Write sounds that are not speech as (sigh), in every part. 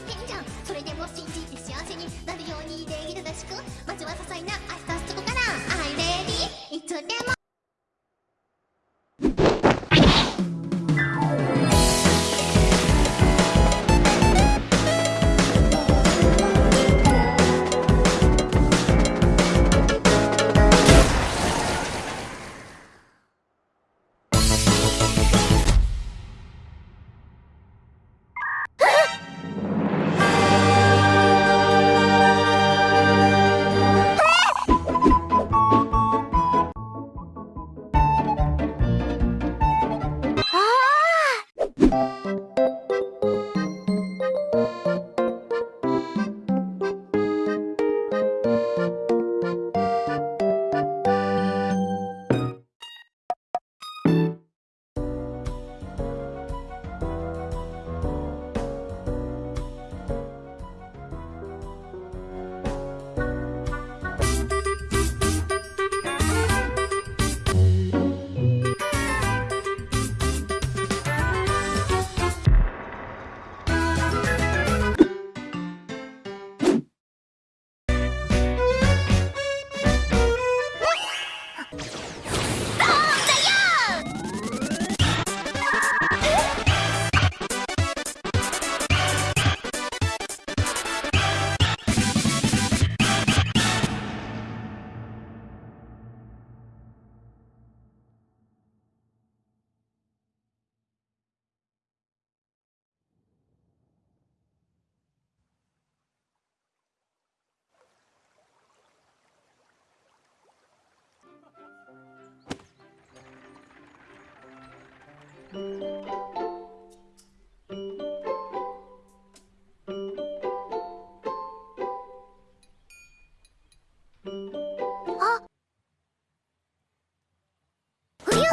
ってんじゃん。それでも信じて幸せになるようにできるらしくまずは些細な明日あっ。冬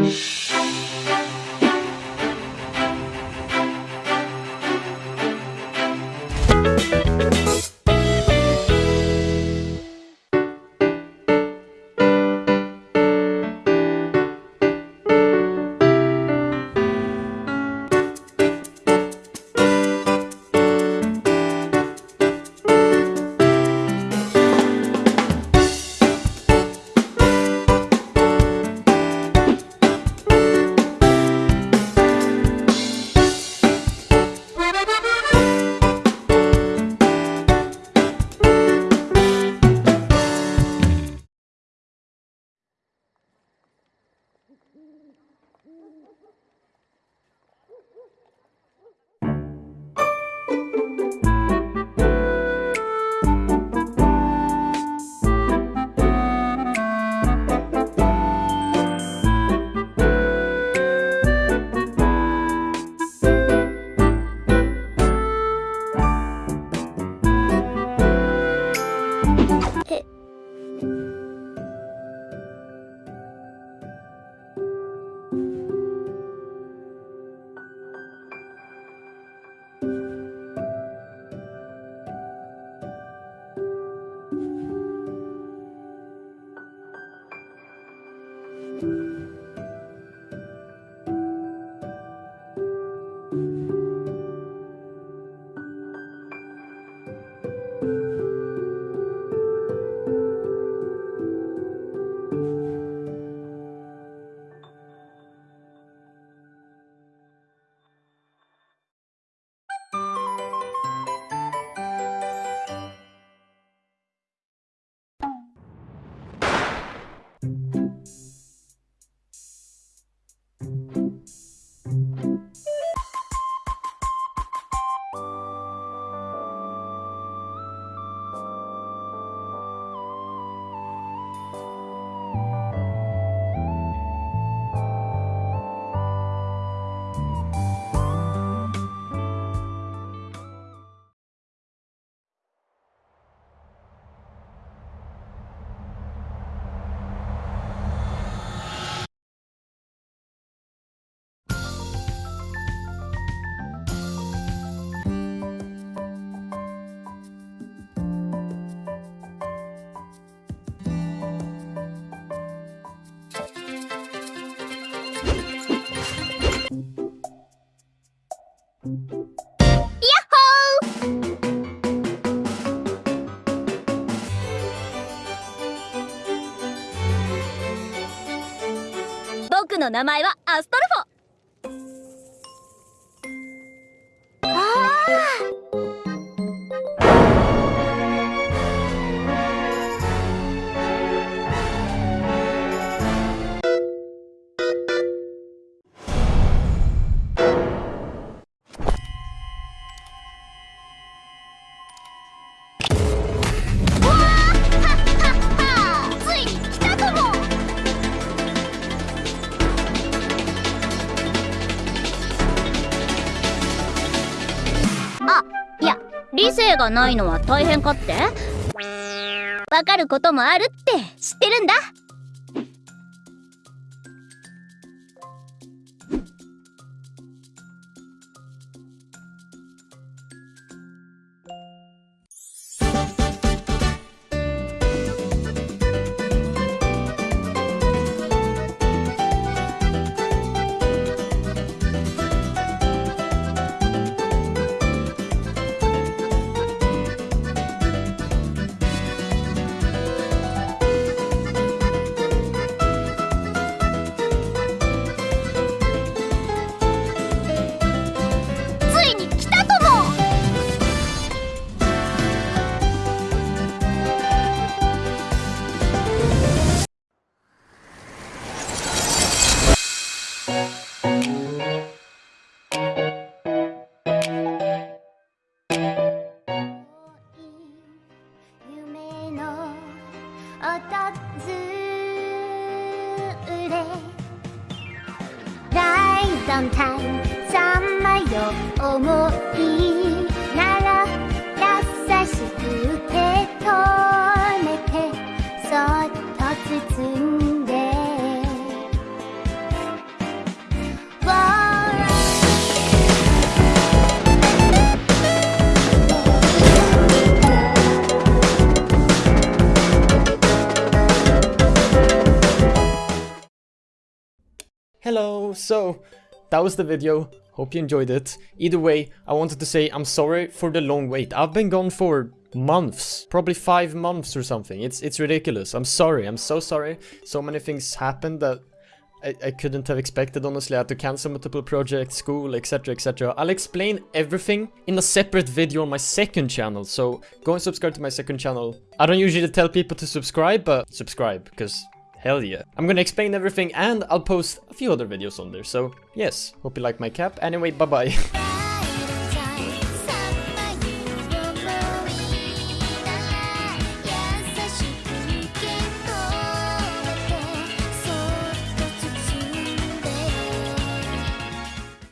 you の名前はアストルフ理性がないのは大変かって？わかることもあるって知ってるんだ。さまよ思いなら優しく受け止めてそっと包んで。Hello, so that was the video. Hope you enjoyed it. Either way, I wanted to say I'm sorry for the long wait. I've been gone for months, probably five months or something. It's it's ridiculous. I'm sorry. I'm so sorry. So many things happened that I, I couldn't have expected. Honestly, I had to cancel multiple projects, school, etc., etc. I'll explain everything in a separate video on my second channel. So go and subscribe to my second channel. I don't usually tell people to subscribe, but subscribe because Hell yeah. I'm gonna explain everything and I'll post a few other videos on there, so yes, hope you like my cap. Anyway, bye bye. (laughs)